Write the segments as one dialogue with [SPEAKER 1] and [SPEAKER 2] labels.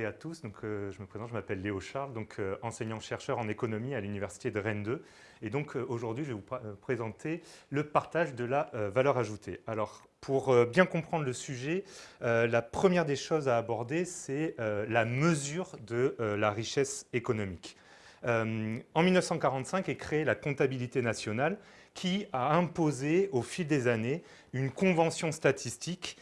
[SPEAKER 1] à tous, donc, euh, je me présente, je m'appelle Léo Charles, donc, euh, enseignant-chercheur en économie à l'Université de Rennes 2. Et donc euh, aujourd'hui, je vais vous présenter le partage de la valeur ajoutée. Alors, pour bien comprendre le sujet, la première des choses à aborder, c'est la mesure de la richesse économique. en 1945 est créée la comptabilité nationale qui a imposé au fil des années une convention statistique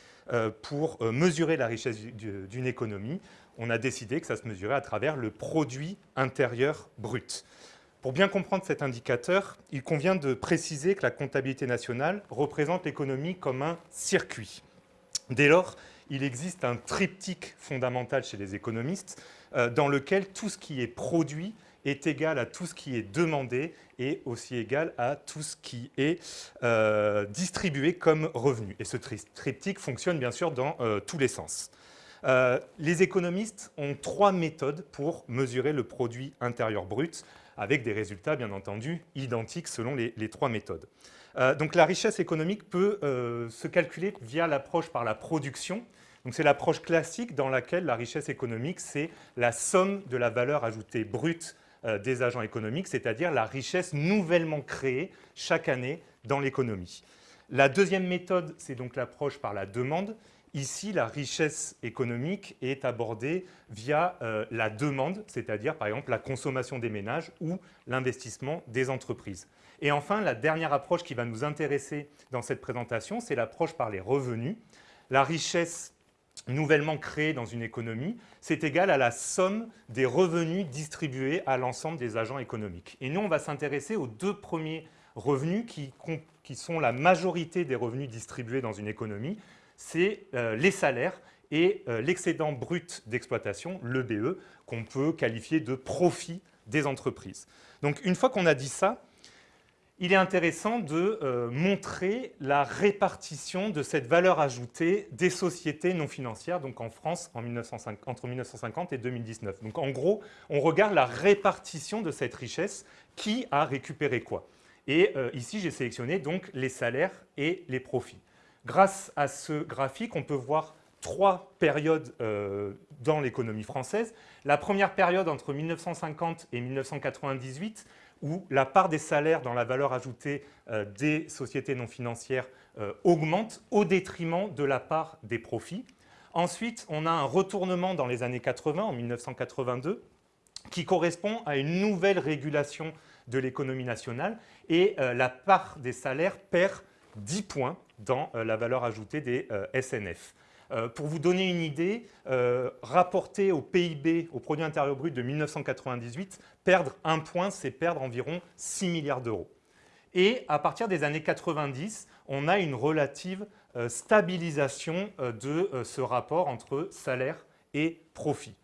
[SPEAKER 1] pour euh, mesurer la richesse d'une économie, on a décidé que ça se mesurait à travers le produit intérieur brut. Pour bien comprendre cet indicateur, il convient de préciser que la comptabilité nationale représente l'économie comme un circuit. Dès lors, il existe un triptyque fondamental chez les économistes euh, dans lequel tout ce qui est produit est égal à tout ce qui est demandé et aussi égal à tout ce qui est euh, distribué comme revenu. Et ce triptyque fonctionne bien sûr dans euh, tous les sens. Euh, les économistes ont trois méthodes pour mesurer le produit intérieur brut, avec des résultats bien entendu identiques selon les, les trois méthodes. donc la richesse économique peut se calculer via l'approche par la production, c'est l'approche classique dans laquelle la richesse économique, c'est la somme de la valeur ajoutée brute des agents économiques, c'est-à-dire la richesse nouvellement créée chaque année dans l'économie. La deuxième méthode, c'est donc l'approche par la demande. Ici, la richesse économique est abordée via euh, la demande, c'est-à-dire par exemple la consommation des ménages ou l'investissement des entreprises. Et enfin, la dernière approche qui va nous intéresser dans cette présentation, c'est l'approche par les revenus. La richesse nouvellement créé dans une économie, c'est égal à la somme des revenus distribués à l'ensemble des agents économiques. Et nous, on va s'intéresser aux deux premiers revenus qui, sont la majorité des revenus distribués dans une économie, c'est euh, les salaires et euh, l'excédent brut d'exploitation, l'EBE, qu'on peut qualifier de profit des entreprises. Donc une fois qu'on a dit ça, il est intéressant de euh, montrer la répartition de cette valeur ajoutée des sociétés non financières, donc en France en entre 1950 et 2019. Donc en gros, on regarde la répartition de cette richesse, qui a récupéré quoi. Et euh, ici, j'ai sélectionné les salaires et les profits. Grâce à ce graphique, on peut voir trois périodes euh, dans l'économie française. La première période entre 1950 et 1998, où la part des salaires dans la valeur ajoutée euh, des sociétés non financières euh, augmente au détriment de la part des profits. Ensuite, on a un retournement dans les années 80, en 1982, qui correspond à une nouvelle régulation de l'économie nationale et la part des salaires perd 10 points dans la valeur ajoutée des SNF. Euh, pour vous donner une idée, euh, rapporté au PIB, au produit intérieur brut de 1998, perdre un point, c'est perdre environ 6 milliards d'euros. Et à partir des années 90, on a une relative euh, stabilisation de ce rapport entre salaire et profit.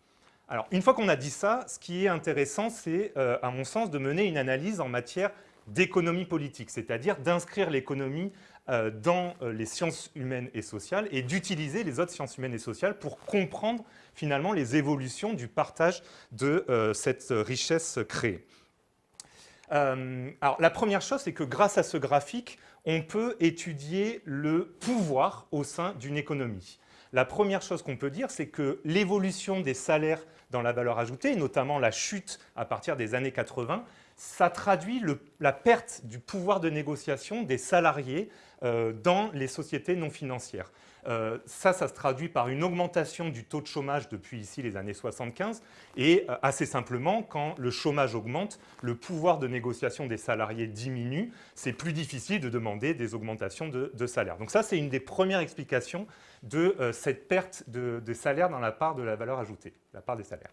[SPEAKER 1] Alors, une fois qu'on a dit ça, ce qui est intéressant, c'est, à mon sens, de mener une analyse en matière d'économie politique, c'est-à-dire d'inscrire l'économie euh, dans euh, les sciences humaines et sociales et d'utiliser les autres sciences humaines et sociales pour comprendre finalement les évolutions du partage de euh, cette richesse créée. alors, la première chose, c'est que grâce à ce graphique, on peut étudier le pouvoir au sein d'une économie. La première chose qu'on peut dire, c'est que l'évolution des salaires dans la valeur ajoutée, notamment la chute à partir des années 80, ça traduit la perte du pouvoir de négociation des salariés euh, dans les sociétés non financières. Euh, ça, ça se traduit par une augmentation du taux de chômage depuis ici les années 75 et euh, assez simplement, quand le chômage augmente, le pouvoir de négociation des salariés diminue, c'est plus difficile de demander des augmentations de, salaire. Donc ça, c'est une des premières explications de cette perte de, de salaire dans la part de la valeur ajoutée, la part des salaires.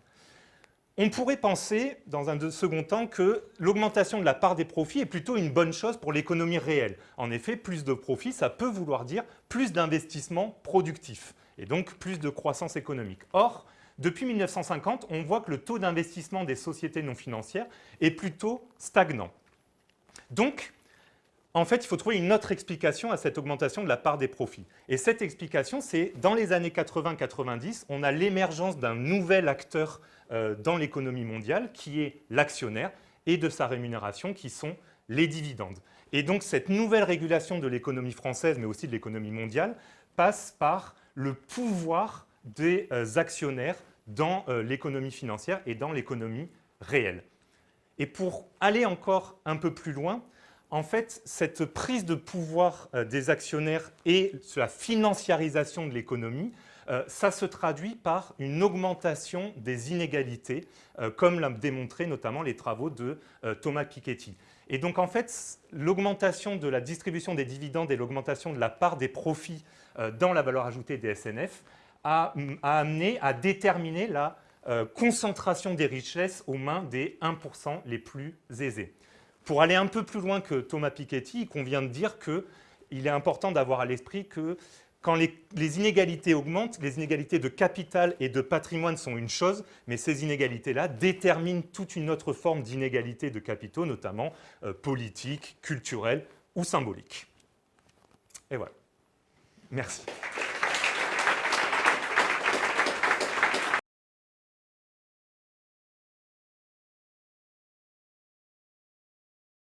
[SPEAKER 1] On pourrait penser, dans un second temps, que l'augmentation de la part des profits est plutôt une bonne chose pour l'économie réelle. En effet, plus de profits, ça peut vouloir dire plus d'investissements productifs et donc plus de croissance économique. Or, depuis 1950, on voit que le taux d'investissement des sociétés non financières est plutôt stagnant. Donc, en fait, il faut trouver une autre explication à cette augmentation de la part des profits. Et cette explication, c'est dans les années 80-90, on a l'émergence d'un nouvel acteur euh, dans l'économie mondiale qui est l'actionnaire et de sa rémunération qui sont les dividendes. Et donc cette nouvelle régulation de l'économie française mais aussi de l'économie mondiale passe par le pouvoir des euh, actionnaires dans l'économie financière et dans l'économie réelle. Et pour aller encore un peu plus loin, en fait, cette prise de pouvoir des actionnaires et la financiarisation de l'économie euh, ça se traduit par une augmentation des inégalités, euh, comme l'ont démontré notamment les travaux de euh, Thomas Piketty. Et donc en fait, l'augmentation de la distribution des dividendes et l'augmentation de la part des profits dans la valeur ajoutée des SNF a, amené à déterminer la concentration des richesses aux mains des 1% les plus aisés. Pour aller un peu plus loin que Thomas Piketty, il convient de dire qu'il est important d'avoir à l'esprit que quand les, inégalités augmentent, les inégalités de capital et de patrimoine sont une chose, mais ces inégalités-là déterminent toute une autre forme d'inégalité de capitaux, notamment euh, politique, culturelle ou symbolique. Et voilà. Merci.